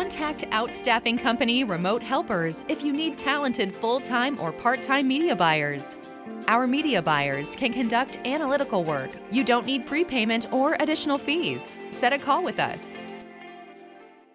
Contact Outstaffing Company Remote Helpers if you need talented full-time or part-time media buyers. Our media buyers can conduct analytical work. You don't need prepayment or additional fees. Set a call with us.